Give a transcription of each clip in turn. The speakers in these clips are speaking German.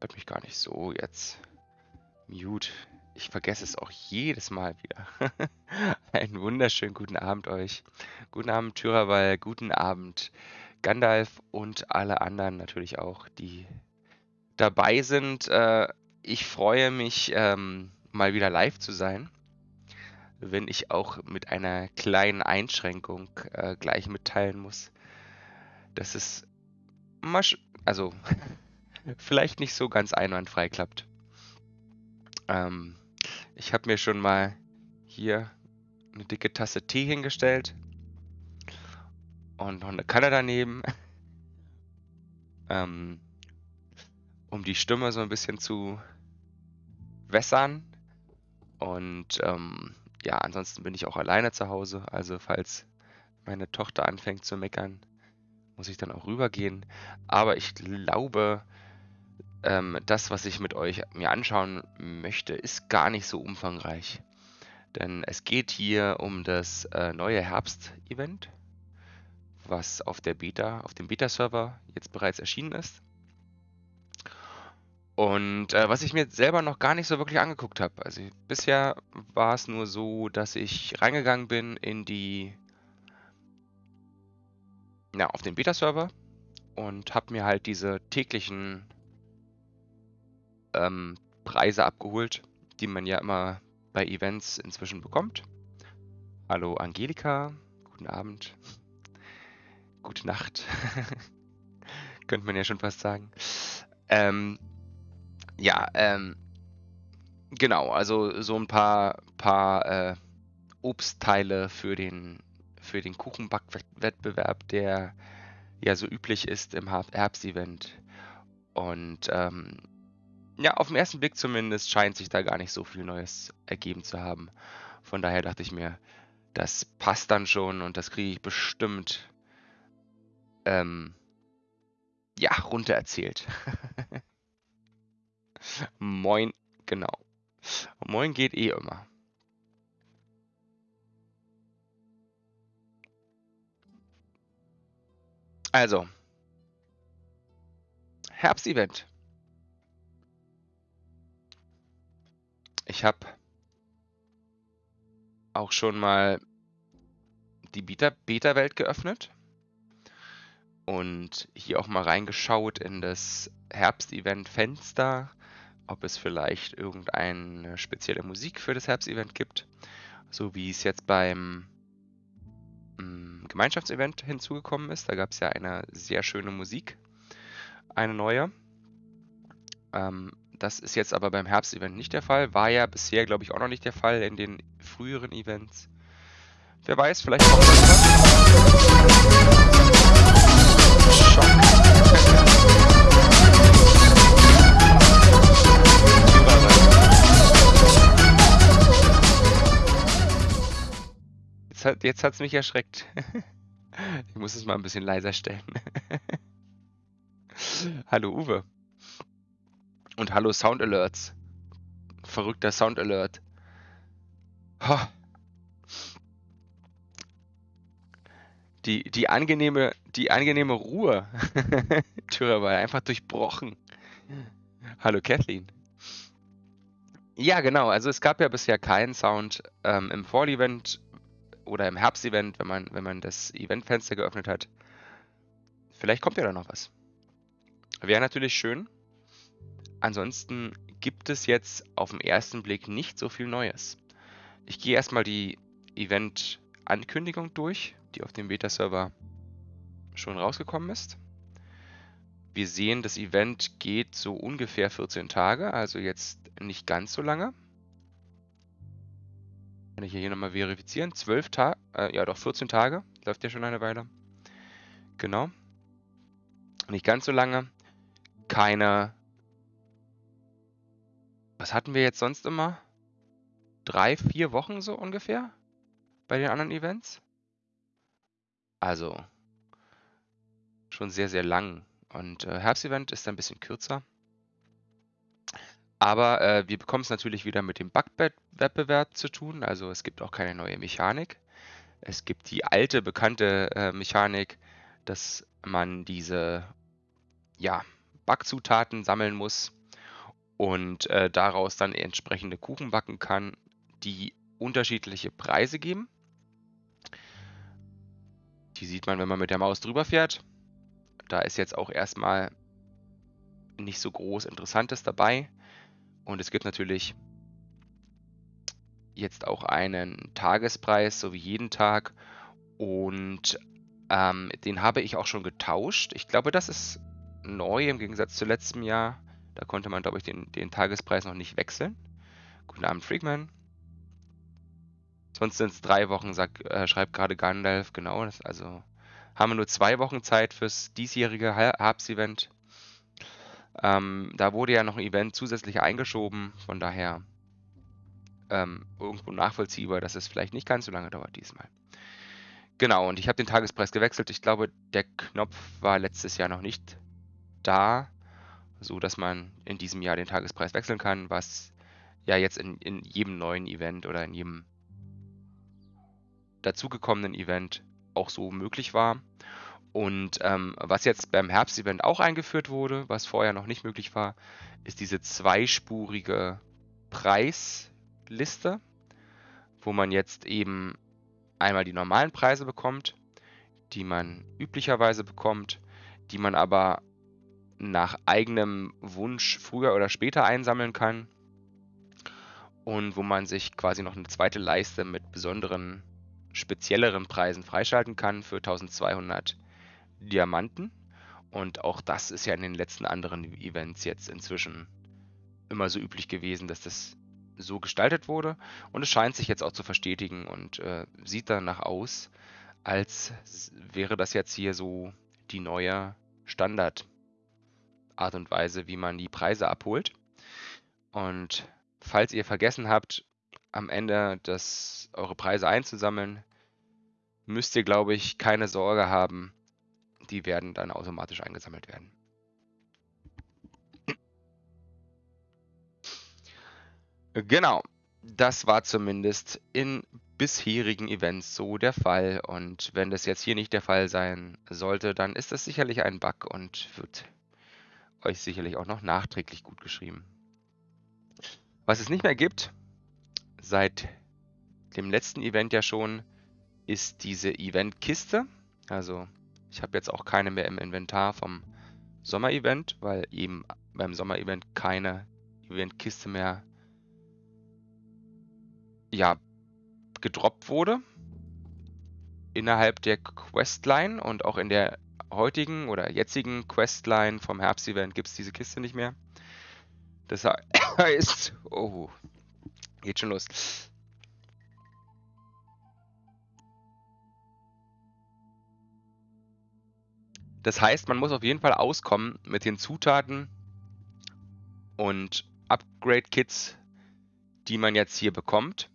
hört mich gar nicht so jetzt. Mute. Ich vergesse es auch jedes Mal wieder. Einen wunderschönen guten Abend euch. Guten Abend Tyrawal, guten Abend Gandalf und alle anderen natürlich auch, die dabei sind. Äh, ich freue mich, ähm, mal wieder live zu sein, wenn ich auch mit einer kleinen Einschränkung äh, gleich mitteilen muss, dass es also vielleicht nicht so ganz einwandfrei klappt. Ähm, ich habe mir schon mal hier eine dicke Tasse Tee hingestellt und noch eine Kanne daneben, ähm, um die Stimme so ein bisschen zu wässern. Und ähm, ja, ansonsten bin ich auch alleine zu Hause. Also falls meine Tochter anfängt zu meckern, muss ich dann auch rübergehen. Aber ich glaube, ähm, das, was ich mit euch mir anschauen möchte, ist gar nicht so umfangreich. Denn es geht hier um das äh, neue Herbst-Event, was auf der Beta, auf dem Beta-Server jetzt bereits erschienen ist. Und äh, was ich mir selber noch gar nicht so wirklich angeguckt habe. Also bisher war es nur so, dass ich reingegangen bin in die, ja, auf den Beta-Server und habe mir halt diese täglichen ähm, Preise abgeholt, die man ja immer bei Events inzwischen bekommt. Hallo Angelika, guten Abend, gute Nacht, könnte man ja schon fast sagen. Ähm, ja, ähm, genau, also so ein paar, paar äh, Obstteile für den, für den Kuchenbackwettbewerb, der ja so üblich ist im Herbstevent. Und ähm, ja, auf den ersten Blick zumindest scheint sich da gar nicht so viel Neues ergeben zu haben. Von daher dachte ich mir, das passt dann schon und das kriege ich bestimmt ähm, ja, runter erzählt. Moin, genau. Moin geht eh immer. Also, Herbstevent. Ich habe auch schon mal die Beta-Welt geöffnet und hier auch mal reingeschaut in das Herbstevent-Fenster, ob es vielleicht irgendeine spezielle Musik für das Herbstevent gibt, so wie es jetzt beim mm, Gemeinschaftsevent hinzugekommen ist. Da gab es ja eine sehr schöne Musik, eine neue. Ähm, das ist jetzt aber beim Herbstevent nicht der Fall. War ja bisher, glaube ich, auch noch nicht der Fall in den früheren Events. Wer weiß, vielleicht kommt Schock. Jetzt hat es mich erschreckt. ich muss es mal ein bisschen leiser stellen. Hallo Uwe. Und hallo Sound Alerts. Verrückter Sound Alert. Oh. Die, die, angenehme, die angenehme Ruhe. Türe war einfach durchbrochen. Hallo Kathleen. Ja, genau. Also es gab ja bisher keinen Sound ähm, im Fall-Event oder im Herbst-Event, wenn man, wenn man das Eventfenster geöffnet hat. Vielleicht kommt ja da noch was. Wäre natürlich schön. Ansonsten gibt es jetzt auf den ersten Blick nicht so viel Neues. Ich gehe erstmal die Event-Ankündigung durch, die auf dem Beta-Server schon rausgekommen ist. Wir sehen, das Event geht so ungefähr 14 Tage, also jetzt nicht ganz so lange. Kann ich hier nochmal verifizieren. 12 Tage, äh, ja doch 14 Tage, läuft ja schon eine Weile. Genau. Nicht ganz so lange. Keine was hatten wir jetzt sonst immer? Drei, vier Wochen so ungefähr bei den anderen Events? Also schon sehr, sehr lang. Und äh, Herbstevent ist ein bisschen kürzer. Aber äh, wir bekommen es natürlich wieder mit dem Bug-Wettbewerb zu tun. Also es gibt auch keine neue Mechanik. Es gibt die alte, bekannte äh, Mechanik, dass man diese ja, Backzutaten sammeln muss und äh, daraus dann entsprechende Kuchen backen kann, die unterschiedliche Preise geben. Die sieht man, wenn man mit der Maus drüber fährt. Da ist jetzt auch erstmal nicht so groß Interessantes dabei. Und es gibt natürlich jetzt auch einen Tagespreis, so wie jeden Tag. Und ähm, den habe ich auch schon getauscht. Ich glaube, das ist neu im Gegensatz zu letztem Jahr. Da konnte man, glaube ich, den, den Tagespreis noch nicht wechseln. Guten Abend, Freakman. Sonst sind es drei Wochen, sag, äh, schreibt gerade Gandalf. Genau, das, also haben wir nur zwei Wochen Zeit fürs diesjährige Herbst-Event. Ähm, da wurde ja noch ein Event zusätzlich eingeschoben, von daher ähm, irgendwo nachvollziehbar, dass es vielleicht nicht ganz so lange dauert diesmal. Genau, und ich habe den Tagespreis gewechselt. Ich glaube, der Knopf war letztes Jahr noch nicht da, so dass man in diesem Jahr den Tagespreis wechseln kann, was ja jetzt in, in jedem neuen Event oder in jedem dazugekommenen Event auch so möglich war. Und ähm, was jetzt beim Herbstevent auch eingeführt wurde, was vorher noch nicht möglich war, ist diese zweispurige Preisliste, wo man jetzt eben einmal die normalen Preise bekommt, die man üblicherweise bekommt, die man aber nach eigenem Wunsch früher oder später einsammeln kann und wo man sich quasi noch eine zweite Leiste mit besonderen, spezielleren Preisen freischalten kann für 1200 Diamanten. Und auch das ist ja in den letzten anderen Events jetzt inzwischen immer so üblich gewesen, dass das so gestaltet wurde. Und es scheint sich jetzt auch zu verstetigen und äh, sieht danach aus, als wäre das jetzt hier so die neue Standardart und Weise, wie man die Preise abholt. Und falls ihr vergessen habt, am Ende das, eure Preise einzusammeln, müsst ihr, glaube ich, keine Sorge haben, die werden dann automatisch eingesammelt werden. Genau, das war zumindest in bisherigen Events so der Fall. Und wenn das jetzt hier nicht der Fall sein sollte, dann ist das sicherlich ein Bug und wird euch sicherlich auch noch nachträglich gut geschrieben. Was es nicht mehr gibt, seit dem letzten Event ja schon, ist diese Event-Kiste. Also ich habe jetzt auch keine mehr im Inventar vom Sommer-Event, weil eben beim Sommer-Event keine Event-Kiste mehr ja, gedroppt wurde. Innerhalb der Questline und auch in der heutigen oder jetzigen Questline vom Herbst-Event gibt es diese Kiste nicht mehr. Das heißt, oh, geht schon los. Das heißt, man muss auf jeden Fall auskommen mit den Zutaten und Upgrade-Kits, die man jetzt hier bekommt.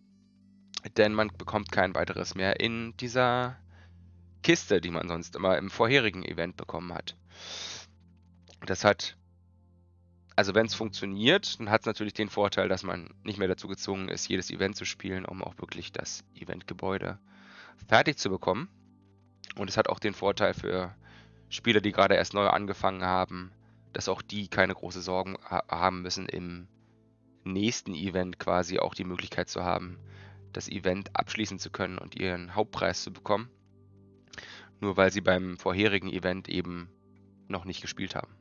Denn man bekommt kein weiteres mehr in dieser Kiste, die man sonst immer im vorherigen Event bekommen hat. Das hat, also wenn es funktioniert, dann hat es natürlich den Vorteil, dass man nicht mehr dazu gezwungen ist, jedes Event zu spielen, um auch wirklich das Eventgebäude fertig zu bekommen. Und es hat auch den Vorteil für Spieler, die gerade erst neu angefangen haben, dass auch die keine große Sorgen ha haben müssen, im nächsten Event quasi auch die Möglichkeit zu haben, das Event abschließen zu können und ihren Hauptpreis zu bekommen. Nur weil sie beim vorherigen Event eben noch nicht gespielt haben.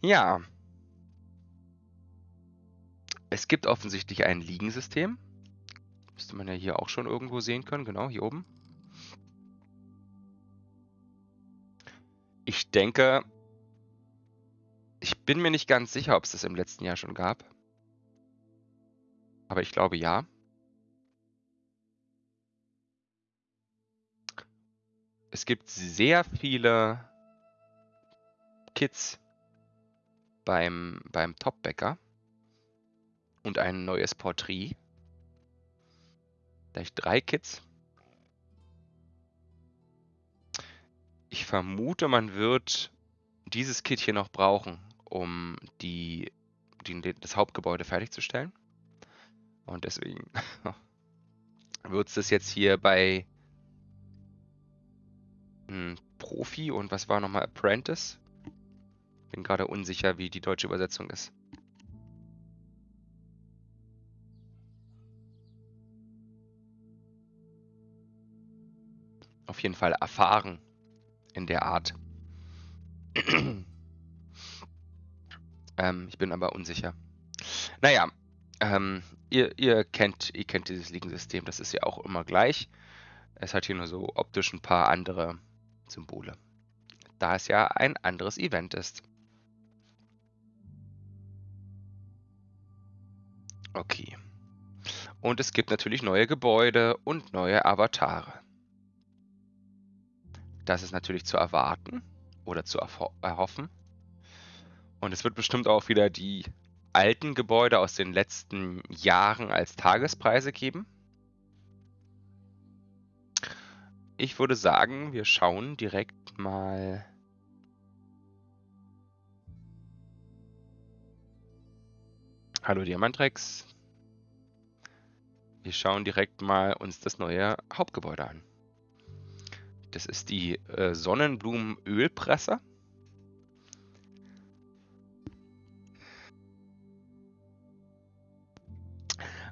Ja. Es gibt offensichtlich ein Liegensystem. Müsste man ja hier auch schon irgendwo sehen können. Genau, hier oben. Ich denke, ich bin mir nicht ganz sicher, ob es das im letzten Jahr schon gab. Aber ich glaube ja. Es gibt sehr viele Kits beim, beim Topbäcker und ein neues Porträt. Vielleicht drei Kits. Ich vermute, man wird dieses Kit hier noch brauchen, um die, die, das Hauptgebäude fertigzustellen. Und deswegen wird es das jetzt hier bei hm, Profi und was war nochmal Apprentice? Bin gerade unsicher, wie die deutsche Übersetzung ist. Auf jeden Fall erfahren in der Art. ähm, ich bin aber unsicher. Naja, ähm, ihr, ihr, kennt, ihr kennt dieses Ligensystem, das ist ja auch immer gleich. Es hat hier nur so optisch ein paar andere Symbole. Da es ja ein anderes Event ist. Okay. Und es gibt natürlich neue Gebäude und neue Avatare. Das ist natürlich zu erwarten oder zu erhoffen. Und es wird bestimmt auch wieder die alten Gebäude aus den letzten Jahren als Tagespreise geben. Ich würde sagen, wir schauen direkt mal. Hallo Diamantrex. Wir schauen direkt mal uns das neue Hauptgebäude an. Das ist die äh, Sonnenblumenölpresse.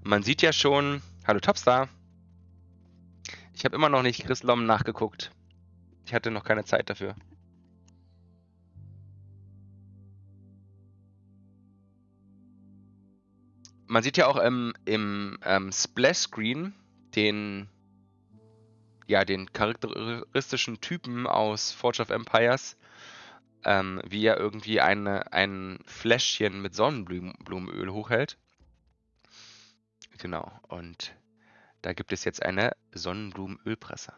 Man sieht ja schon, hallo Topstar. Ich habe immer noch nicht Chris Lom nachgeguckt. Ich hatte noch keine Zeit dafür. Man sieht ja auch im, im ähm, Splash-Screen den, ja, den charakteristischen Typen aus Forge of Empires, ähm, wie er irgendwie eine, ein Fläschchen mit Sonnenblumenöl hochhält. Genau, und da gibt es jetzt eine Sonnenblumenölpresse.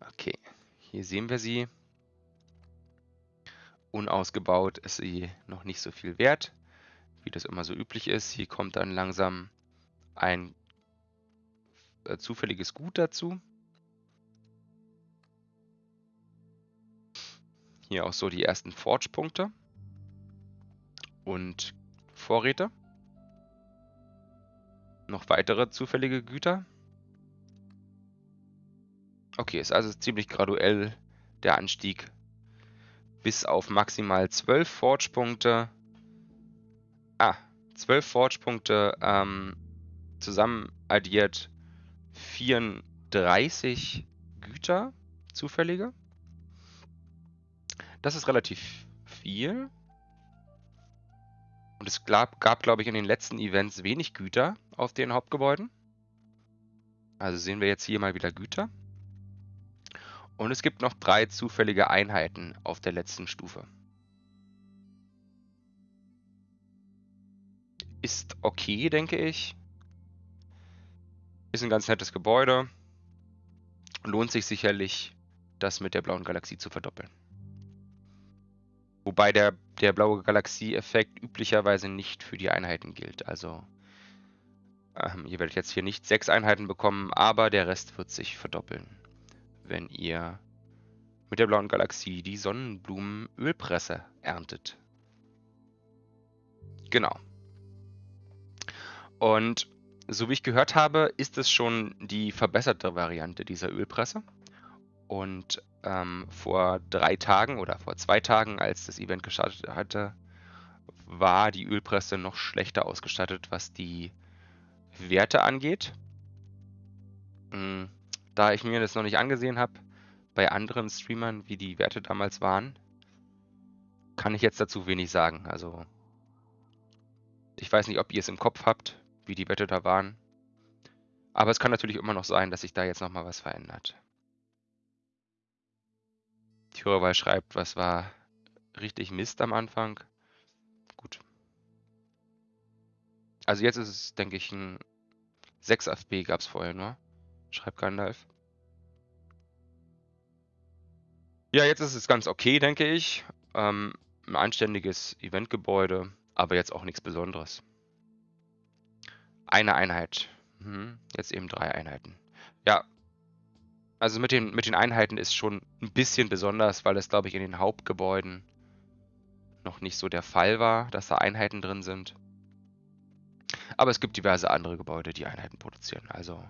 Okay, hier sehen wir sie. Unausgebaut ist sie noch nicht so viel wert, wie das immer so üblich ist. Hier kommt dann langsam ein äh, zufälliges Gut dazu. Hier auch so die ersten Forge-Punkte und Vorräte. Noch weitere zufällige Güter. Okay, ist also ziemlich graduell der Anstieg bis auf maximal 12 Forge-Punkte. Ah, 12 Forge-Punkte ähm, zusammen addiert 34 Güter, zufällige. Das ist relativ viel. Und es gab, gab glaube ich, in den letzten Events wenig Güter auf den Hauptgebäuden. Also sehen wir jetzt hier mal wieder Güter. Und es gibt noch drei zufällige Einheiten auf der letzten Stufe. Ist okay, denke ich. Ist ein ganz nettes Gebäude. Lohnt sich sicherlich, das mit der blauen Galaxie zu verdoppeln. Wobei der, der blaue Galaxie-Effekt üblicherweise nicht für die Einheiten gilt. Also ähm, ihr werdet jetzt hier nicht sechs Einheiten bekommen, aber der Rest wird sich verdoppeln, wenn ihr mit der blauen Galaxie die Sonnenblumenölpresse erntet. Genau. Und so wie ich gehört habe, ist es schon die verbesserte Variante dieser Ölpresse. Und ähm, vor drei Tagen oder vor zwei Tagen, als das Event gestartet hatte, war die Ölpresse noch schlechter ausgestattet, was die Werte angeht. Hm, da ich mir das noch nicht angesehen habe, bei anderen Streamern, wie die Werte damals waren, kann ich jetzt dazu wenig sagen. Also, ich weiß nicht, ob ihr es im Kopf habt, wie die Werte da waren. Aber es kann natürlich immer noch sein, dass sich da jetzt nochmal was verändert. Thürerweil schreibt, was war richtig Mist am Anfang. Gut. Also jetzt ist es, denke ich, ein 6 FB gab es vorher nur. Schreibt Gandalf. Ja, jetzt ist es ganz okay, denke ich. Ähm, ein anständiges Eventgebäude, aber jetzt auch nichts Besonderes. Eine Einheit. Mhm. Jetzt eben drei Einheiten. Ja, also mit den, mit den Einheiten ist schon ein bisschen besonders, weil es, glaube ich, in den Hauptgebäuden noch nicht so der Fall war, dass da Einheiten drin sind. Aber es gibt diverse andere Gebäude, die Einheiten produzieren. Also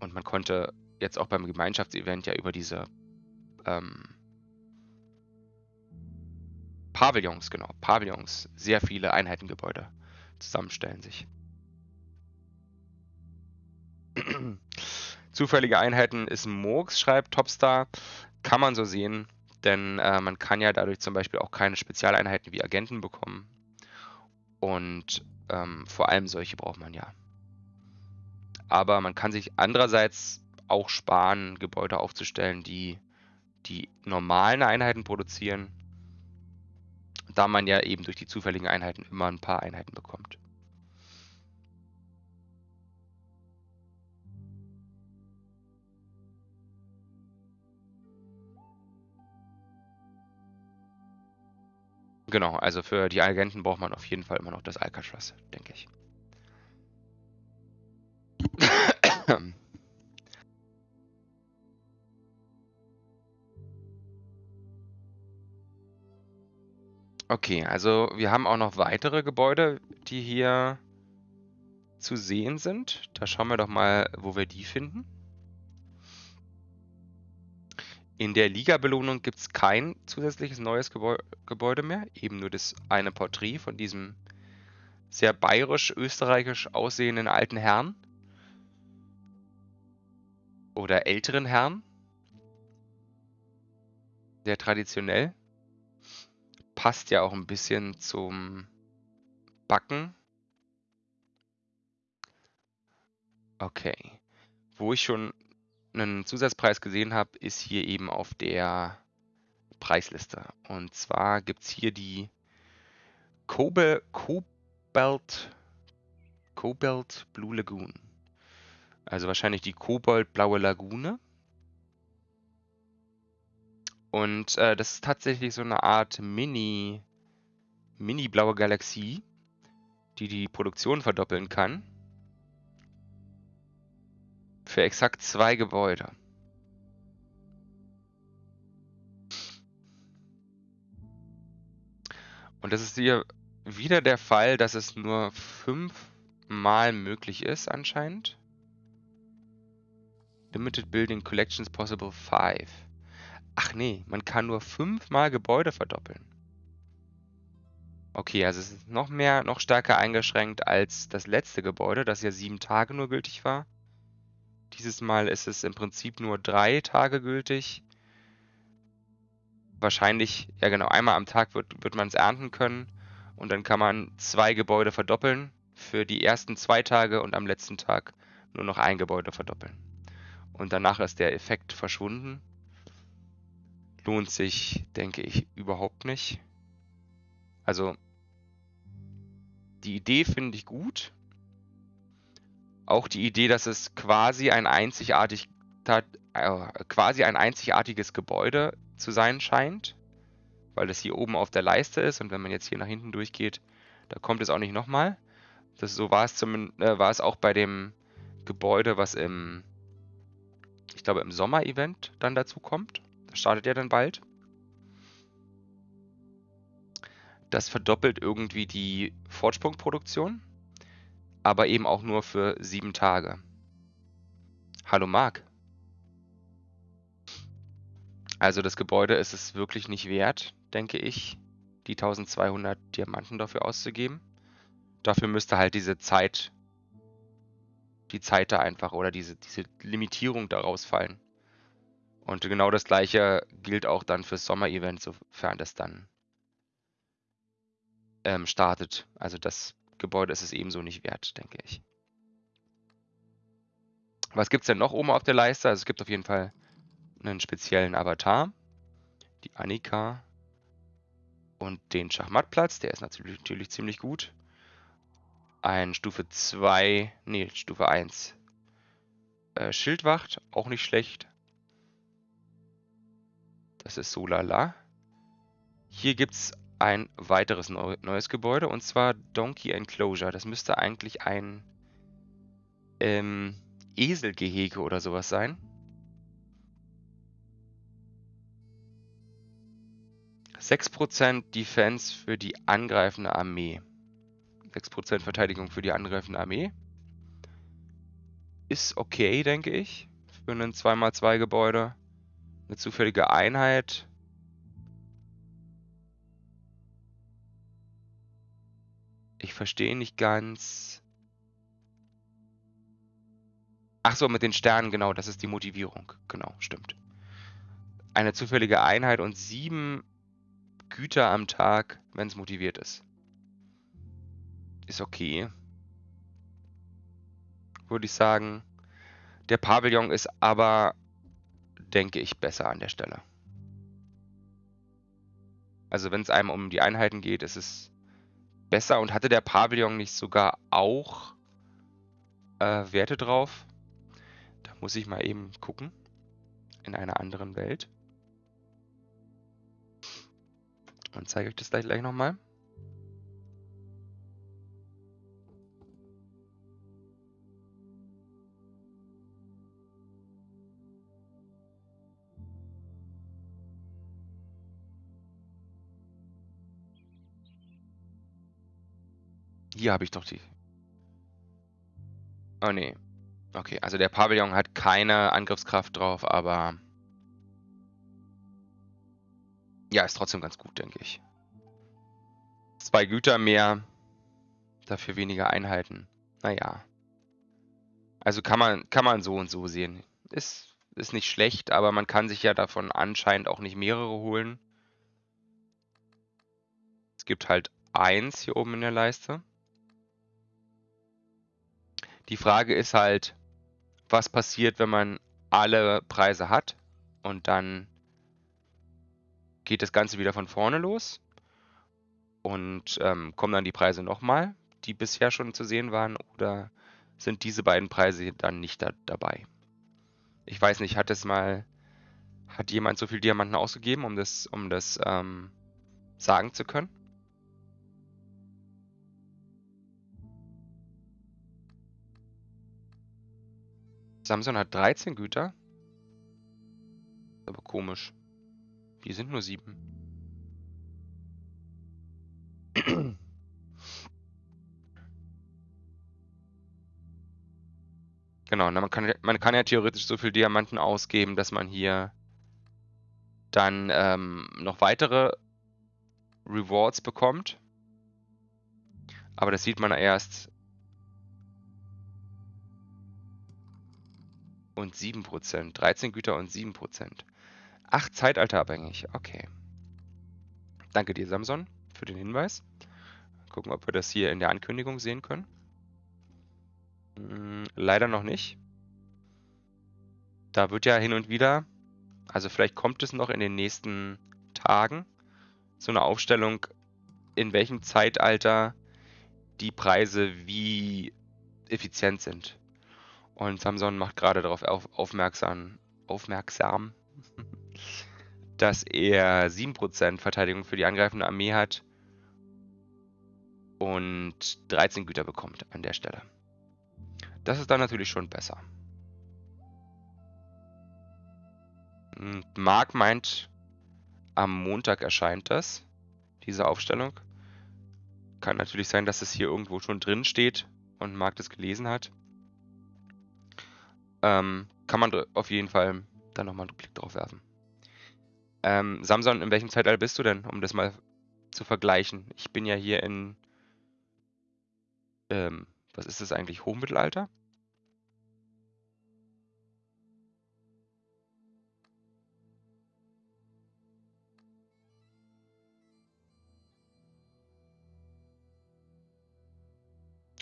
und man konnte jetzt auch beim Gemeinschaftsevent ja über diese ähm, Pavillons, genau, Pavillons, sehr viele Einheitengebäude zusammenstellen sich. Zufällige Einheiten ist Murks, schreibt Topstar. Kann man so sehen, denn äh, man kann ja dadurch zum Beispiel auch keine Spezialeinheiten wie Agenten bekommen. Und ähm, vor allem solche braucht man ja. Aber man kann sich andererseits auch sparen, Gebäude aufzustellen, die die normalen Einheiten produzieren, da man ja eben durch die zufälligen Einheiten immer ein paar Einheiten bekommt. Genau, also für die Agenten braucht man auf jeden Fall immer noch das Alcatraz, denke ich. Okay, also wir haben auch noch weitere Gebäude, die hier zu sehen sind. Da schauen wir doch mal, wo wir die finden. In der Liga-Belohnung gibt es kein zusätzliches neues Gebäu Gebäude mehr, eben nur das eine Porträt von diesem sehr bayerisch-österreichisch aussehenden alten Herrn. Oder älteren Herrn. Sehr traditionell. Passt ja auch ein bisschen zum Backen. Okay. Wo ich schon einen Zusatzpreis gesehen habe, ist hier eben auf der Preisliste. Und zwar gibt es hier die Kobe, Cobalt, Cobalt Blue Lagoon. Also wahrscheinlich die Koboldblaue Lagune. Und äh, das ist tatsächlich so eine Art Mini, Mini-blaue Galaxie, die die Produktion verdoppeln kann. Für exakt zwei Gebäude. Und das ist hier wieder der Fall, dass es nur fünfmal möglich ist anscheinend. Limited Building Collections Possible 5. Ach nee, man kann nur fünfmal Gebäude verdoppeln. Okay, also es ist noch mehr, noch stärker eingeschränkt als das letzte Gebäude, das ja sieben Tage nur gültig war. Dieses Mal ist es im Prinzip nur drei Tage gültig. Wahrscheinlich, ja genau, einmal am Tag wird, wird man es ernten können. Und dann kann man zwei Gebäude verdoppeln für die ersten zwei Tage und am letzten Tag nur noch ein Gebäude verdoppeln. Und danach ist der Effekt verschwunden. Lohnt sich, denke ich, überhaupt nicht. Also, die Idee finde ich gut auch die Idee, dass es quasi ein einzigartig, äh, quasi ein einzigartiges Gebäude zu sein scheint, weil es hier oben auf der Leiste ist und wenn man jetzt hier nach hinten durchgeht, da kommt es auch nicht nochmal. Das, so war es, zum, äh, war es auch bei dem Gebäude, was im, ich glaube, im Sommer-Event dann dazu kommt. Das startet ja dann bald. Das verdoppelt irgendwie die Fortsprungproduktion aber eben auch nur für sieben Tage. Hallo Marc. Also das Gebäude ist es wirklich nicht wert, denke ich, die 1200 Diamanten dafür auszugeben. Dafür müsste halt diese Zeit, die Zeit da einfach oder diese, diese Limitierung daraus fallen. Und genau das gleiche gilt auch dann fürs Sommer-Event, sofern das dann ähm, startet. Also das Gebäude ist es ebenso nicht wert, denke ich. Was gibt es denn noch oben auf der Leiste? Also es gibt auf jeden Fall einen speziellen Avatar, die Annika und den Schachmattplatz, der ist natürlich, natürlich ziemlich gut. Ein Stufe 2, nee, Stufe 1 äh, Schildwacht, auch nicht schlecht. Das ist so lala. Hier gibt es ein weiteres neu neues Gebäude und zwar Donkey Enclosure. Das müsste eigentlich ein ähm, Eselgehege oder sowas sein. Sechs Prozent Defense für die angreifende Armee. 6% Verteidigung für die angreifende Armee. Ist okay, denke ich, für ein 2x2 Gebäude. Eine zufällige Einheit. Ich verstehe nicht ganz. Ach so, mit den Sternen, genau, das ist die Motivierung. Genau, stimmt. Eine zufällige Einheit und sieben Güter am Tag, wenn es motiviert ist. Ist okay. Würde ich sagen. Der Pavillon ist aber, denke ich, besser an der Stelle. Also wenn es einem um die Einheiten geht, ist es besser. Und hatte der Pavillon nicht sogar auch äh, Werte drauf? Da muss ich mal eben gucken. In einer anderen Welt. Und zeige euch das gleich, gleich nochmal. Hier habe ich doch die. Oh nee. Okay, also der Pavillon hat keine Angriffskraft drauf, aber ja, ist trotzdem ganz gut, denke ich. Zwei Güter mehr, dafür weniger Einheiten. Naja. Also kann man, kann man so und so sehen. Ist, ist nicht schlecht, aber man kann sich ja davon anscheinend auch nicht mehrere holen. Es gibt halt eins hier oben in der Leiste. Die Frage ist halt, was passiert, wenn man alle Preise hat und dann geht das Ganze wieder von vorne los und ähm, kommen dann die Preise nochmal, die bisher schon zu sehen waren, oder sind diese beiden Preise dann nicht da, dabei? Ich weiß nicht, hat es mal, hat jemand so viel Diamanten ausgegeben, um das, um das ähm, sagen zu können? Samson hat 13 Güter. Aber komisch. Wir sind nur sieben. Genau, man kann, man kann ja theoretisch so viel Diamanten ausgeben, dass man hier dann ähm, noch weitere Rewards bekommt. Aber das sieht man erst und 7%. 13 Güter und 7%. Ach, zeitalterabhängig. Okay. Danke dir, Samson, für den Hinweis. Gucken, ob wir das hier in der Ankündigung sehen können. Hm, leider noch nicht. Da wird ja hin und wieder, also vielleicht kommt es noch in den nächsten Tagen, so eine Aufstellung, in welchem Zeitalter die Preise wie effizient sind. Und Samson macht gerade darauf auf, aufmerksam, aufmerksam, dass er 7% Verteidigung für die angreifende Armee hat und 13 Güter bekommt an der Stelle. Das ist dann natürlich schon besser. Mark meint, am Montag erscheint das, diese Aufstellung. Kann natürlich sein, dass es hier irgendwo schon drin steht und Mark das gelesen hat. Ähm, kann man auf jeden Fall dann nochmal einen Blick drauf werfen. Ähm, Samson, in welchem Zeitalter bist du denn, um das mal zu vergleichen? Ich bin ja hier in, ähm, was ist das eigentlich, Hochmittelalter?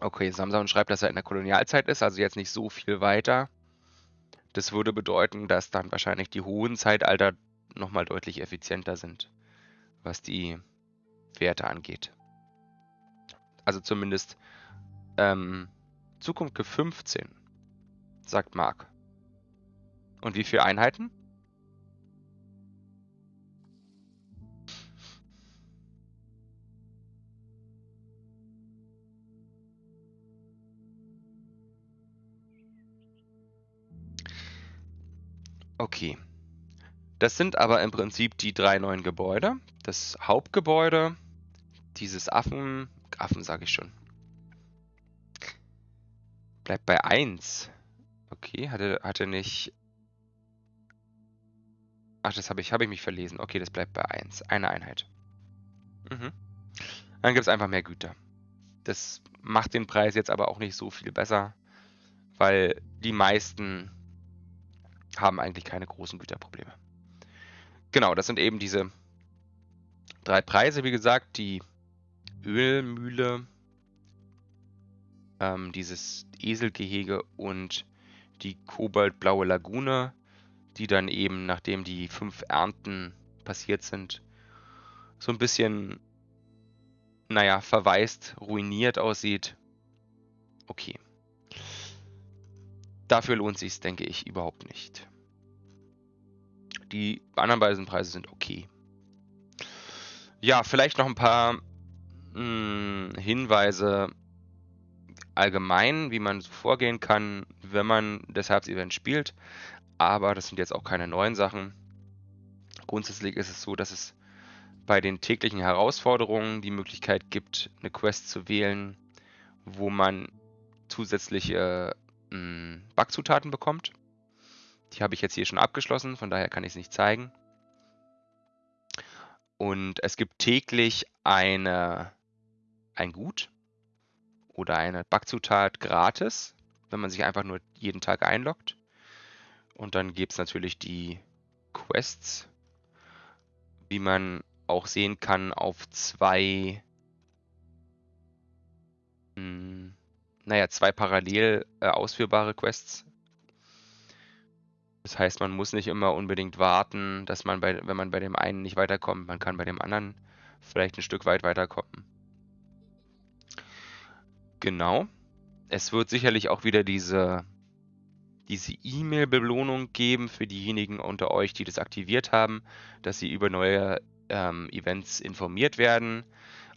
Okay, Samson schreibt, dass er in der Kolonialzeit ist, also jetzt nicht so viel weiter. Das würde bedeuten, dass dann wahrscheinlich die hohen Zeitalter nochmal deutlich effizienter sind, was die Werte angeht. Also zumindest ähm, Zukunft 15, sagt Mark. Und wie viele Einheiten? Okay. Das sind aber im Prinzip die drei neuen Gebäude. Das Hauptgebäude, dieses Affen, Affen sage ich schon. Bleibt bei 1. Okay, hatte, hatte nicht Ach, das habe ich, hab ich mich verlesen. Okay, das bleibt bei 1. Eine Einheit. Mhm. Dann gibt es einfach mehr Güter. Das macht den Preis jetzt aber auch nicht so viel besser, weil die meisten haben eigentlich keine großen Güterprobleme. Genau, das sind eben diese drei Preise, wie gesagt, die Ölmühle, ähm, dieses Eselgehege und die kobaltblaue Lagune, die dann eben, nachdem die fünf Ernten passiert sind, so ein bisschen, naja, verwaist, ruiniert aussieht. Okay. Dafür lohnt sich denke ich, überhaupt nicht. Die anderen beiden Preise sind okay. Ja, vielleicht noch ein paar mh, hm, Hinweise allgemein, wie man vorgehen kann, wenn man das Herbst-Event spielt. Aber das sind jetzt auch keine neuen Sachen. Grundsätzlich ist es so, dass es bei den täglichen Herausforderungen die Möglichkeit gibt, eine Quest zu wählen, wo man zusätzliche mh, hm, Backzutaten bekommt. Die habe ich jetzt hier schon abgeschlossen, von daher kann ich es nicht zeigen. Und es gibt täglich eine, ein Gut oder eine Backzutat gratis, wenn man sich einfach nur jeden Tag einloggt. Und dann gibt es natürlich die Quests, wie man auch sehen kann, auf zwei, naja, zwei parallel äh, ausführbare Quests. Das heißt, man muss nicht immer unbedingt warten, dass man bei, wenn man bei dem einen nicht weiterkommt, man kann bei dem anderen vielleicht ein Stück weit weiterkommen. Genau. Es wird sicherlich auch wieder diese diese E-Mail-Belohnung geben für diejenigen unter euch, die das aktiviert haben, dass sie über neue ähm, Events informiert werden.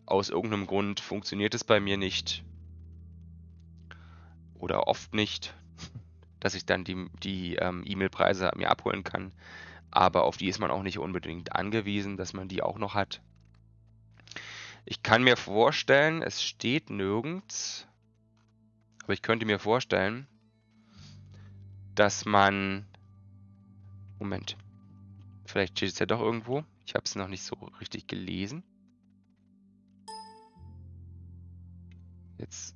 Aus irgendeinem Grund funktioniert es bei mir nicht oder oft nicht dass ich dann die, die ähm, E-Mail-Preise mir abholen kann. Aber auf die ist man auch nicht unbedingt angewiesen, dass man die auch noch hat. Ich kann mir vorstellen, es steht nirgends, aber ich könnte mir vorstellen, dass man... Moment. Vielleicht steht es ja doch irgendwo. Ich habe es noch nicht so richtig gelesen. Jetzt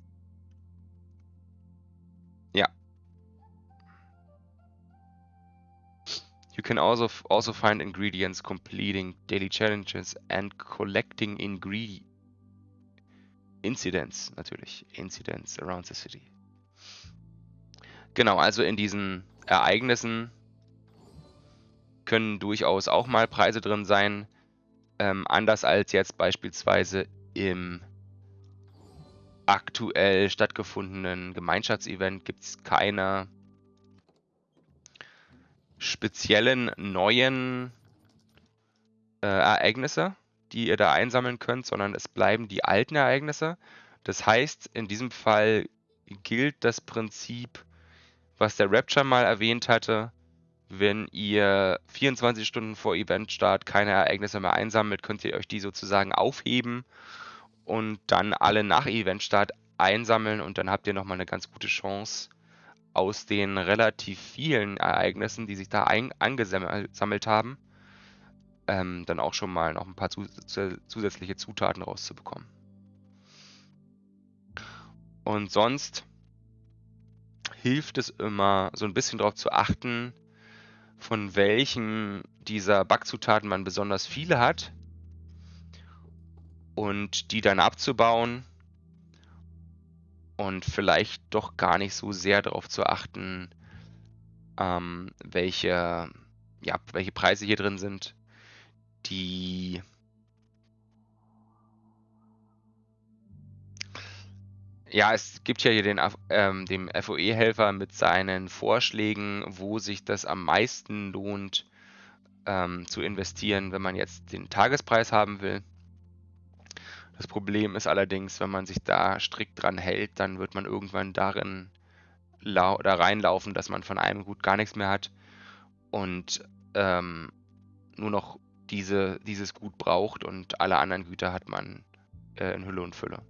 You can also also find ingredients completing daily challenges and collecting ingredient incidents natürlich incidents around the city. Genau, also in diesen Ereignissen können durchaus auch mal Preise drin sein, ähm, anders als jetzt beispielsweise im aktuell stattgefundenen Gemeinschaftsevent gibt es keine speziellen neuen äh, Ereignisse, die ihr da einsammeln könnt, sondern es bleiben die alten Ereignisse. Das heißt, in diesem Fall gilt das Prinzip, was der Rapture mal erwähnt hatte, wenn ihr 24 Stunden vor Eventstart keine Ereignisse mehr einsammelt, könnt ihr euch die sozusagen aufheben und dann alle nach Eventstart einsammeln und dann habt ihr nochmal eine ganz gute Chance, aus den relativ vielen Ereignissen, die sich da ein, angesammelt haben, ähm, dann auch schon mal noch ein paar zus zusätzliche Zutaten rauszubekommen. Und sonst hilft es immer, so ein bisschen darauf zu achten, von welchen dieser Backzutaten man besonders viele hat und die dann abzubauen und vielleicht doch gar nicht so sehr darauf zu achten, ähm, welche, ja, welche Preise hier drin sind, die Ja, es gibt ja hier den ähm, dem FOE-Helfer mit seinen Vorschlägen, wo sich das am meisten lohnt ähm, zu investieren, wenn man jetzt den Tagespreis haben will. Das Problem ist allerdings, wenn man sich da strikt dran hält, dann wird man irgendwann darin da reinlaufen, dass man von einem Gut gar nichts mehr hat und ähm, nur noch diese, dieses Gut braucht und alle anderen Güter hat man äh, in Hülle und Fülle.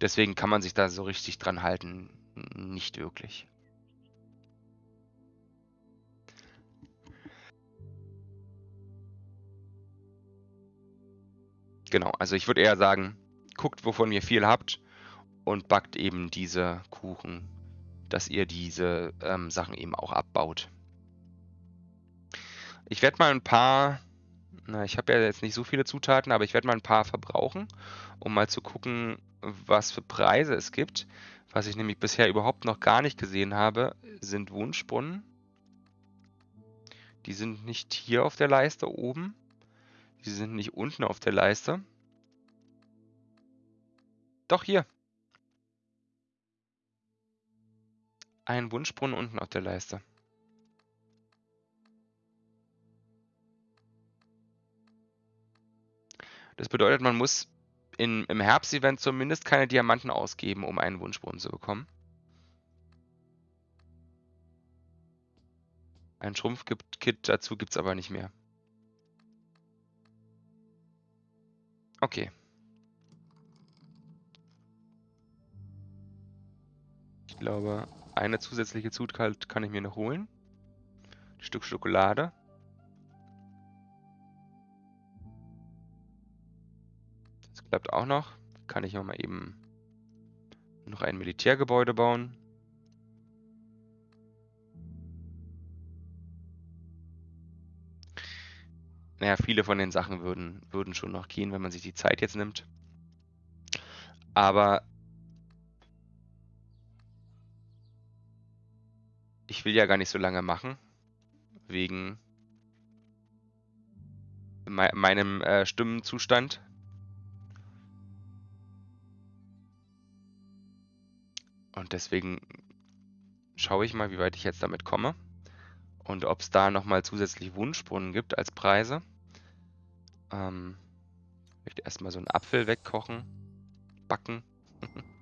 Deswegen kann man sich da so richtig dran halten, nicht wirklich. Genau, also ich würde eher sagen, guckt, wovon ihr viel habt und backt eben diese Kuchen, dass ihr diese ähm, Sachen eben auch abbaut. Ich werde mal ein paar, na, ich habe ja jetzt nicht so viele Zutaten, aber ich werde mal ein paar verbrauchen, um mal zu gucken, was für Preise es gibt. Was ich nämlich bisher überhaupt noch gar nicht gesehen habe, sind Wunschbrunnen. Die sind nicht hier auf der Leiste oben. Die sind nicht unten auf der Leiste. Doch hier. Ein Wunschbrunnen unten auf der Leiste. Das bedeutet, man muss in, im Herbst-Event zumindest keine Diamanten ausgeben, um einen Wunschbrunnen zu bekommen. Ein Schrumpfkit dazu gibt es aber nicht mehr. Okay. Ich glaube, eine zusätzliche Zutat kann ich mir noch holen. Ein Stück Schokolade. Das klappt auch noch. Kann ich auch mal eben noch ein Militärgebäude bauen. Naja, viele von den Sachen würden, würden schon noch gehen, wenn man sich die Zeit jetzt nimmt. Aber ich will ja gar nicht so lange machen, wegen me meinem äh, Stimmenzustand. Und deswegen schaue ich mal, wie weit ich jetzt damit komme und ob es da nochmal zusätzlich Wunschbrunnen gibt als Preise. Ähm, ich möchte erstmal so einen Apfel wegkochen, backen.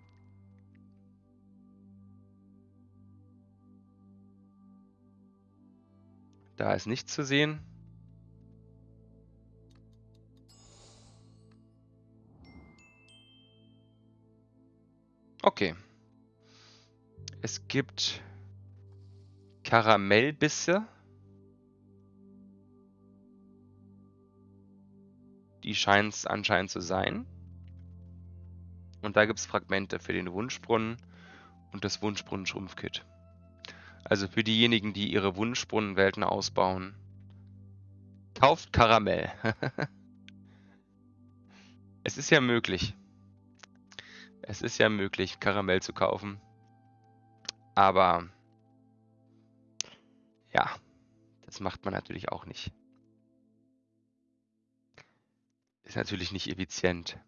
da ist nichts zu sehen. Okay. Es gibt Karamellbisse. Die scheinen es anscheinend zu sein. Und da gibt es Fragmente für den Wunschbrunnen und das Wunschbrunnen-Schrumpfkit. Also für diejenigen, die ihre Wunschbrunnenwelten ausbauen. Kauft Karamell. es ist ja möglich. Es ist ja möglich, Karamell zu kaufen. Aber ja, das macht man natürlich auch nicht. Ist natürlich nicht effizient.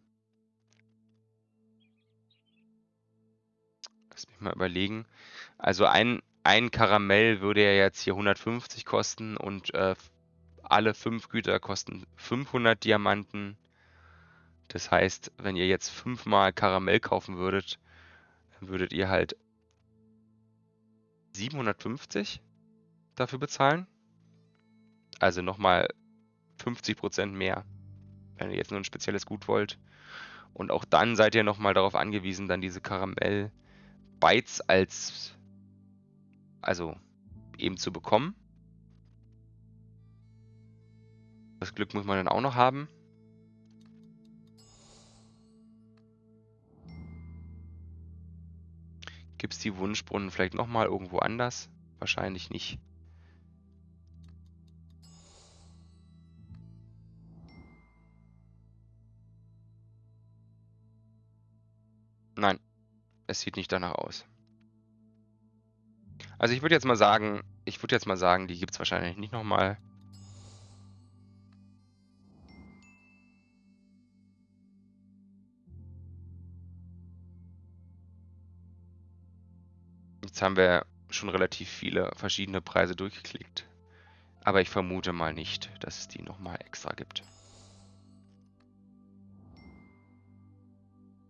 Lass mich mal überlegen. Also ein, ein Karamell würde ja jetzt hier 150 kosten und äh, alle fünf Güter kosten 500 Diamanten. Das heißt, wenn ihr jetzt fünfmal Karamell kaufen würdet, dann würdet ihr halt 750 dafür bezahlen. Also nochmal 50% mehr wenn ihr jetzt nur ein spezielles Gut wollt. Und auch dann seid ihr nochmal darauf angewiesen, dann diese Karamell-Bytes als, also eben zu bekommen. Das Glück muss man dann auch noch haben. Gibt es die Wunschbrunnen vielleicht nochmal irgendwo anders? Wahrscheinlich nicht. Nein, es sieht nicht danach aus. Also ich würde jetzt mal sagen, ich würde jetzt mal sagen, die gibt es wahrscheinlich nicht nochmal. Jetzt haben wir schon relativ viele verschiedene Preise durchgeklickt. Aber ich vermute mal nicht, dass es die nochmal extra gibt.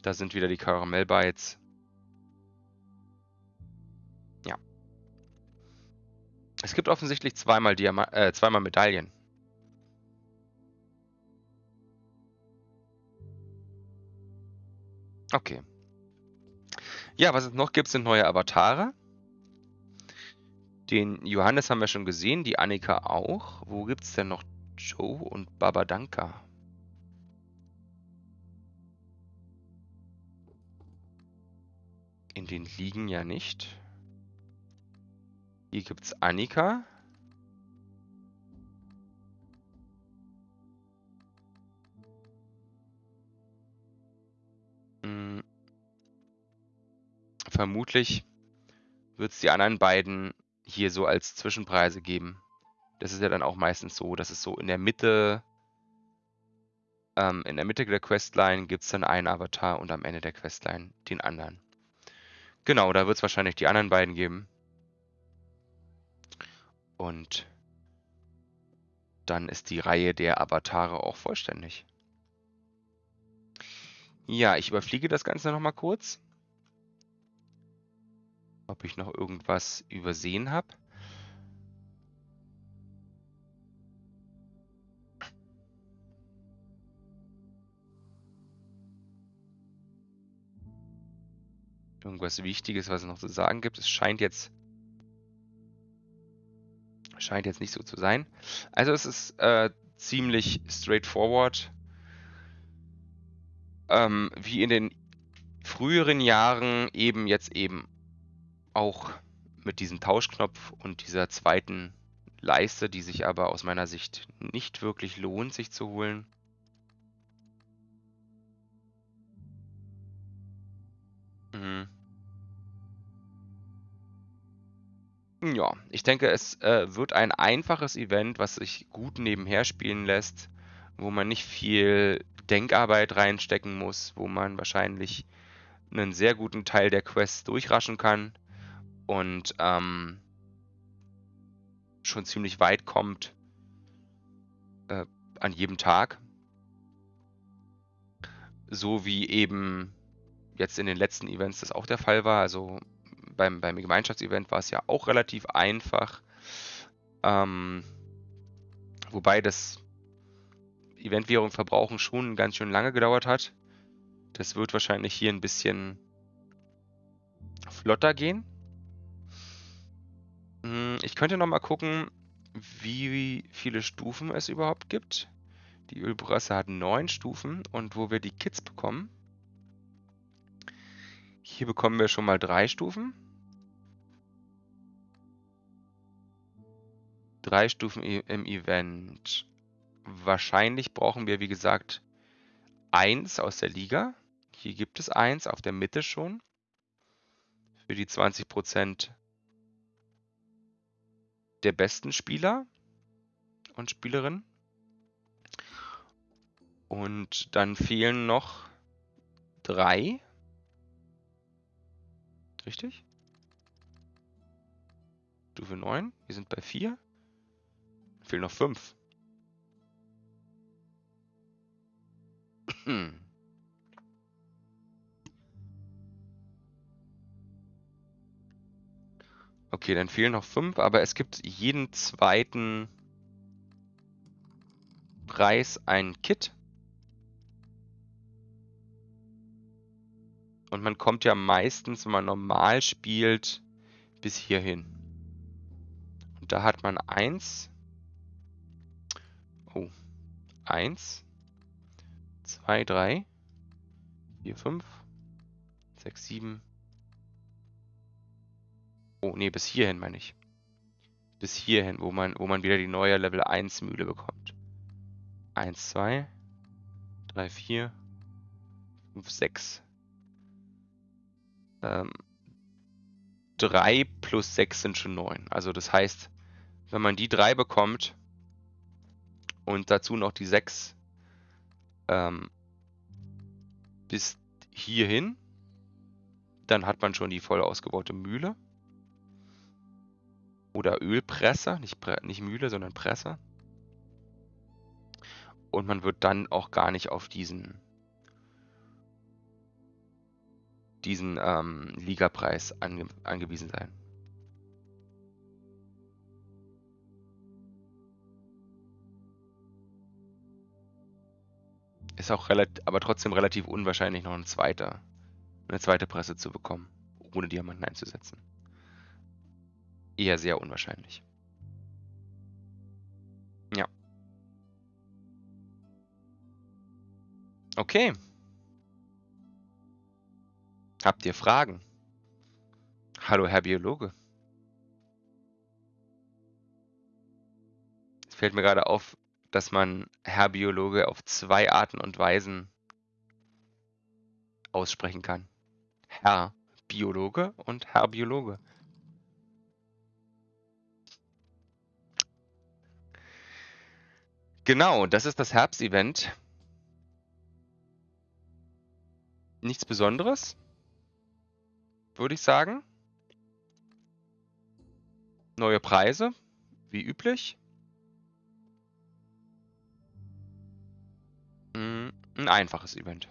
Da sind wieder die Karamell-Bytes. Ja. Es gibt offensichtlich zweimal, Diama äh, zweimal Medaillen. Okay. Ja, was es noch gibt, sind neue Avatare. Den Johannes haben wir schon gesehen, die Annika auch. Wo gibt es denn noch Joe und Babadanka? In den Ligen ja nicht. Hier gibt es Annika. Hm. Vermutlich wird es die anderen beiden hier so als Zwischenpreise geben. Das ist ja dann auch meistens so, dass es so in der Mitte, ähm, in der Mitte der Questline gibt es dann einen Avatar und am Ende der Questline den anderen. Genau, da wird es wahrscheinlich die anderen beiden geben. Und dann ist die Reihe der Avatare auch vollständig. Ja, ich überfliege das Ganze nochmal kurz. Ob ich noch irgendwas übersehen habe. Irgendwas Wichtiges, was es noch zu sagen gibt. Es scheint jetzt scheint jetzt nicht so zu sein. Also es ist äh, ziemlich straightforward. Ähm, wie in den früheren Jahren eben jetzt eben auch mit diesem Tauschknopf und dieser zweiten Leiste, die sich aber aus meiner Sicht nicht wirklich lohnt, sich zu holen. Ja, ich denke, es äh, wird ein einfaches Event, was sich gut nebenher spielen lässt, wo man nicht viel Denkarbeit reinstecken muss, wo man wahrscheinlich einen sehr guten Teil der Quests durchraschen kann und ähm, schon ziemlich weit kommt äh, an jedem Tag. So wie eben jetzt in den letzten Events das auch der Fall war. Also beim, beim Gemeinschaftsevent war es ja auch relativ einfach. Ähm, wobei das Eventwährung verbrauchen schon ganz schön lange gedauert hat. Das wird wahrscheinlich hier ein bisschen flotter gehen. Hm, ich könnte noch mal gucken, wie viele Stufen es überhaupt gibt. Die Ölbrasse hat neun Stufen und wo wir die Kits bekommen. Hier bekommen wir schon mal drei Stufen. Drei Stufen im Event. Wahrscheinlich brauchen wir, wie gesagt, eins aus der Liga. Hier gibt es eins auf der Mitte schon. Für die 20% der besten Spieler und Spielerinnen. Und dann fehlen noch drei. Richtig? Stufe 9. Wir sind bei 4. Fehlen noch 5. Hm. Okay, dann fehlen noch 5, aber es gibt jeden zweiten Preis ein Kit. Und man kommt ja meistens, wenn man normal spielt, bis hierhin. Und da hat man 1. Oh. 1. 2, 3. 4, 5. 6, 7. Oh, nee, bis hierhin meine ich. Bis hierhin, wo man, wo man wieder die neue Level 1 Mühle bekommt. 1, 2, 3, 4, 5, 6. Ähm, 3 plus 6 sind schon 9. Also das heißt, wenn man die 3 bekommt und dazu noch die 6 ähm, bis hierhin, dann hat man schon die voll ausgebaute Mühle. Oder Ölpresse, nicht, nicht Mühle, sondern Presse. Und man wird dann auch gar nicht auf diesen diesen ähm, Ligapreis ange angewiesen sein. Ist auch relativ, aber trotzdem relativ unwahrscheinlich, noch ein zweiter, eine zweite Presse zu bekommen, ohne Diamanten einzusetzen. Eher sehr unwahrscheinlich. Ja. Okay. Habt ihr Fragen? Hallo, Herr Biologe. Es fällt mir gerade auf, dass man Herr Biologe auf zwei Arten und Weisen aussprechen kann. Herr Biologe und Herr Biologe. Genau, das ist das Herbstevent. Nichts Besonderes, würde ich sagen. Neue Preise, wie üblich. Ein einfaches Event.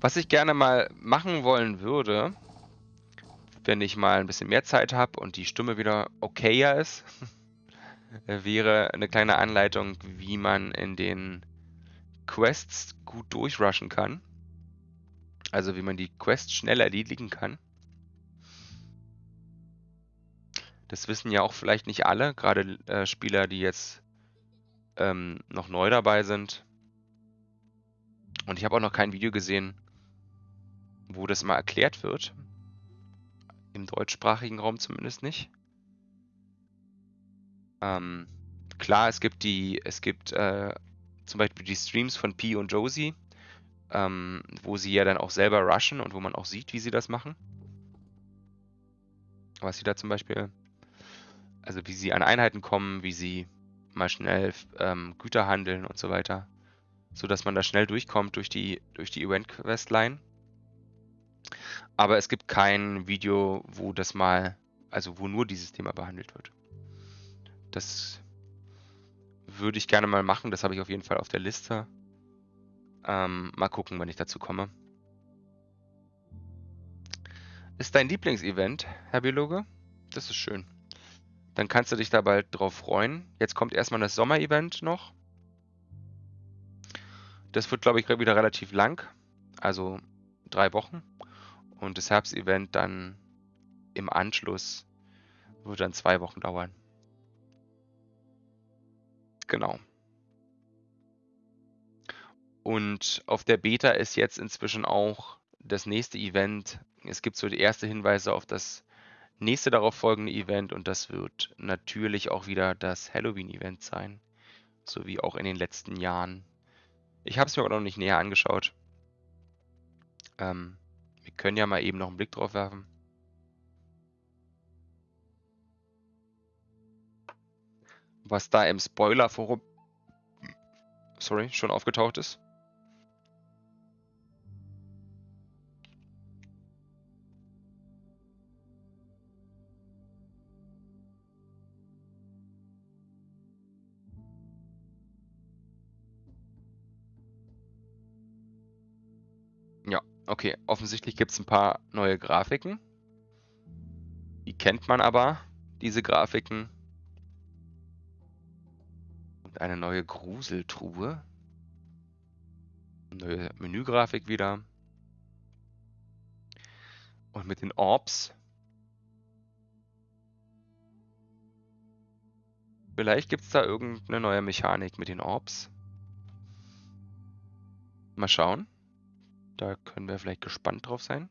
Was ich gerne mal machen wollen würde, wenn ich mal ein bisschen mehr Zeit habe und die Stimme wieder okayer ist, wäre eine kleine Anleitung, wie man in den Quests gut durchrushen kann. Also wie man die Quests schnell erledigen kann. Das wissen ja auch vielleicht nicht alle, gerade äh, Spieler, die jetzt ähm, noch neu dabei sind. Und ich habe auch noch kein Video gesehen, wo das mal erklärt wird. Im deutschsprachigen Raum zumindest nicht. Ähm, klar, es gibt die, es gibt äh, zum Beispiel die Streams von Pi und Josie, ähm, wo sie ja dann auch selber rushen und wo man auch sieht, wie sie das machen. Was sie da zum Beispiel, also wie sie an Einheiten kommen, wie sie mal schnell ähm, Güter handeln und so weiter, so dass man da schnell durchkommt durch die durch die Event Quest Line. Aber es gibt kein Video, wo das mal, also wo nur dieses Thema behandelt wird. Das würde ich gerne mal machen. Das habe ich auf jeden Fall auf der Liste. Ähm, mal gucken, wenn ich dazu komme. Ist dein Lieblingsevent, Herr Biologe? Das ist schön. Dann kannst du dich da bald drauf freuen. Jetzt kommt erstmal das Sommerevent noch. Das wird, glaube ich, wieder relativ lang. Also drei Wochen. Und das Herbstevent dann im Anschluss wird dann zwei Wochen dauern. Genau. Und auf der Beta ist jetzt inzwischen auch das nächste Event. Es gibt so die erste Hinweise auf das nächste darauf folgende Event und das wird natürlich auch wieder das Halloween-Event sein. So wie auch in den letzten Jahren. Ich habe es mir aber noch nicht näher angeschaut. Ähm, wir können ja mal eben noch einen Blick drauf werfen. Was da im Spoiler-Forum sorry, schon aufgetaucht ist. Okay, offensichtlich gibt es ein paar neue Grafiken. Die kennt man aber, diese Grafiken. Und eine neue Gruseltruhe. Neue Menügrafik wieder. Und mit den Orbs. Vielleicht gibt es da irgendeine neue Mechanik mit den Orbs. Mal schauen. Da können wir vielleicht gespannt drauf sein.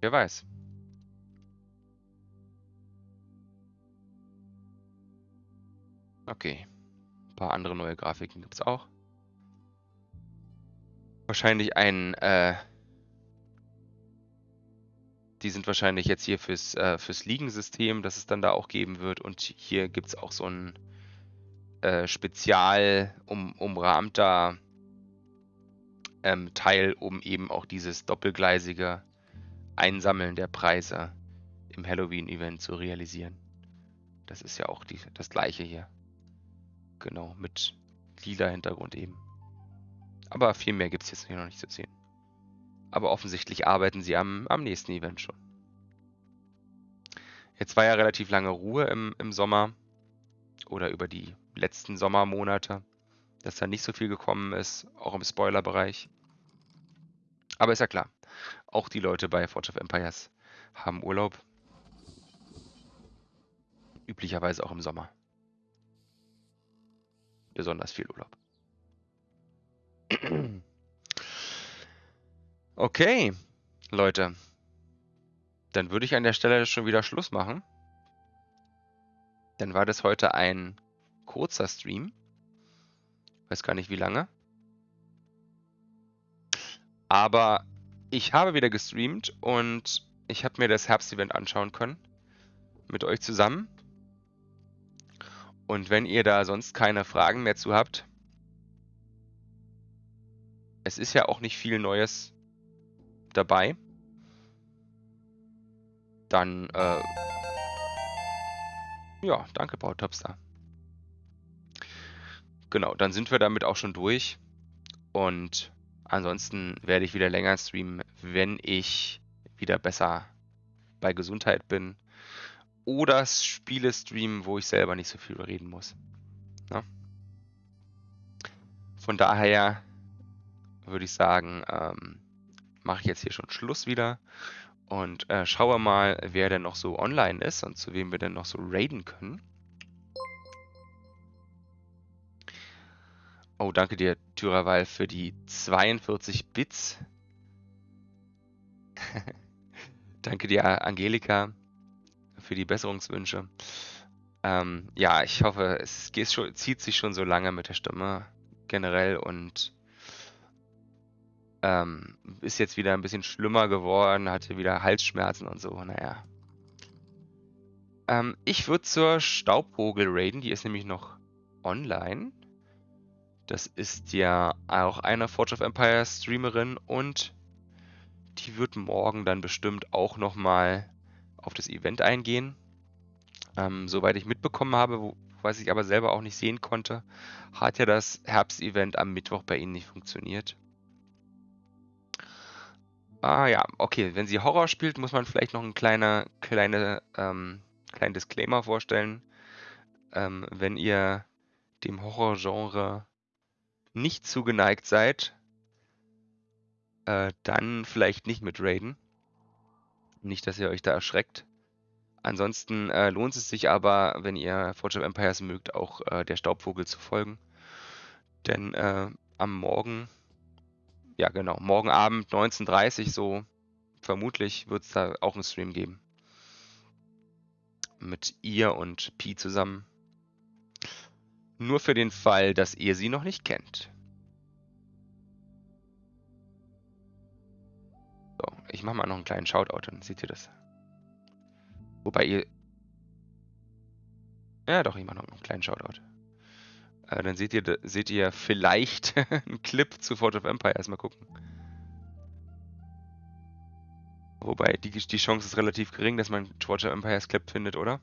Wer weiß. Okay. Ein paar andere neue Grafiken gibt es auch. Wahrscheinlich ein äh, die sind wahrscheinlich jetzt hier fürs, äh, fürs Liegensystem, das es dann da auch geben wird. Und hier gibt es auch so ein äh, spezial um, umrahmter ähm, Teil, um eben auch dieses doppelgleisige Einsammeln der Preise im Halloween-Event zu realisieren. Das ist ja auch die, das gleiche hier. Genau, mit lila Hintergrund eben. Aber viel mehr gibt es jetzt hier noch nicht zu sehen. Aber offensichtlich arbeiten sie am, am nächsten Event schon. Jetzt war ja relativ lange Ruhe im, im Sommer oder über die letzten Sommermonate, dass da nicht so viel gekommen ist, auch im Spoiler-Bereich. Aber ist ja klar, auch die Leute bei Forge of Empires haben Urlaub. Üblicherweise auch im Sommer. Besonders viel Urlaub. Okay, Leute. Dann würde ich an der Stelle schon wieder Schluss machen. Dann war das heute ein kurzer Stream. Weiß gar nicht wie lange. Aber ich habe wieder gestreamt und ich habe mir das Herbstevent anschauen können. Mit euch zusammen. Und wenn ihr da sonst keine Fragen mehr zu habt, es ist ja auch nicht viel Neues dabei, dann, äh, ja, danke, Paul Topstar. Genau, dann sind wir damit auch schon durch. Und ansonsten werde ich wieder länger streamen, wenn ich wieder besser bei Gesundheit bin oder Spiele streamen, wo ich selber nicht so viel reden muss. Ja? Ne? Von daher würde ich sagen, ähm, mache ich jetzt hier schon Schluss wieder und äh, schaue mal, wer denn noch so online ist und zu wem wir denn noch so raiden können. Oh, danke dir, Tyrawal, für die 42 Bits. danke dir, Angelika für die Besserungswünsche. Ähm, ja, ich hoffe, es schon, zieht sich schon so lange mit der Stimme generell und ähm, ist jetzt wieder ein bisschen schlimmer geworden, hatte wieder Halsschmerzen und so, naja. Ähm, ich würde zur Staubvogel raiden, die ist nämlich noch online. Das ist ja auch eine Forge of Empire Streamerin und die wird morgen dann bestimmt auch nochmal auf das Event eingehen. Ähm, soweit ich mitbekommen habe, was ich aber selber auch nicht sehen konnte, hat ja das Herbstevent am Mittwoch bei Ihnen nicht funktioniert. Ah ja, okay, wenn sie Horror spielt, muss man vielleicht noch ein kleiner, kleine, ähm, kleinen Disclaimer vorstellen. Ähm, wenn ihr dem Horrorgenre nicht zugeneigt seid, äh, dann vielleicht nicht mit Raiden. Nicht, dass ihr euch da erschreckt. Ansonsten äh, lohnt es sich aber, wenn ihr Forge of Empires mögt, auch äh, der Staubvogel zu folgen. Denn äh, am Morgen, ja genau, morgen Abend 19.30 Uhr so, vermutlich wird es da auch einen Stream geben. Mit ihr und Pi zusammen. Nur für den Fall, dass ihr sie noch nicht kennt. Ich mache mal noch einen kleinen Shoutout, dann seht ihr das. Wobei ihr... Ja doch, ich mache noch einen kleinen Shoutout. Äh, dann seht ihr, seht ihr vielleicht einen Clip zu Forge of Empire. Erstmal gucken. Wobei die, die Chance ist relativ gering, dass man Forge of Empires Clip findet, oder?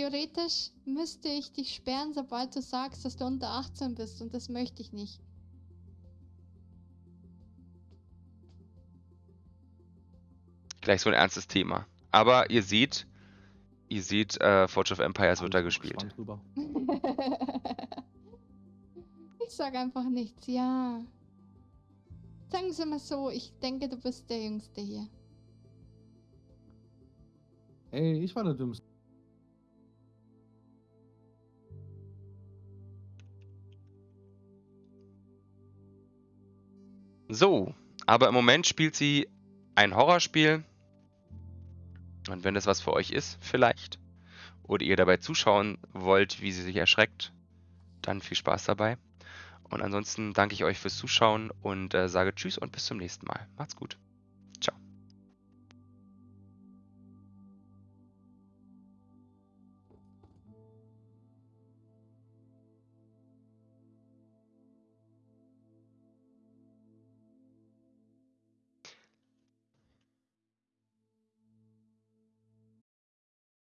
Theoretisch müsste ich dich sperren, sobald du sagst, dass du unter 18 bist und das möchte ich nicht. Gleich so ein ernstes Thema. Aber ihr seht, ihr seht, äh, Forge of Empires wird da gespielt. ich sag einfach nichts, ja. Sagen Sie mal so, ich denke, du bist der Jüngste hier. Ey, ich war der Dümmste. So, aber im Moment spielt sie ein Horrorspiel. Und wenn das was für euch ist, vielleicht, oder ihr dabei zuschauen wollt, wie sie sich erschreckt, dann viel Spaß dabei. Und ansonsten danke ich euch fürs Zuschauen und äh, sage Tschüss und bis zum nächsten Mal. Macht's gut.